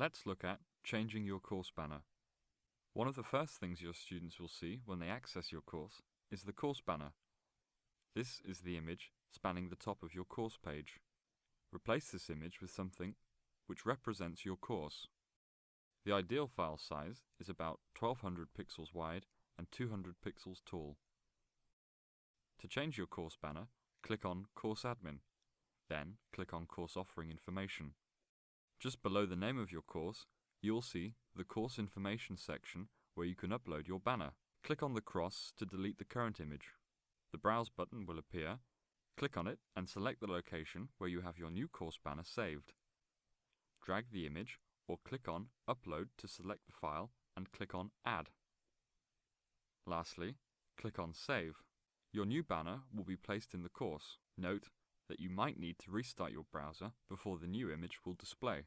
Let's look at changing your course banner. One of the first things your students will see when they access your course is the course banner. This is the image spanning the top of your course page. Replace this image with something which represents your course. The ideal file size is about 1200 pixels wide and 200 pixels tall. To change your course banner, click on Course Admin. Then click on Course Offering Information. Just below the name of your course, you will see the Course Information section where you can upload your banner. Click on the cross to delete the current image. The Browse button will appear. Click on it and select the location where you have your new course banner saved. Drag the image or click on Upload to select the file and click on Add. Lastly, click on Save. Your new banner will be placed in the course. Note that you might need to restart your browser before the new image will display.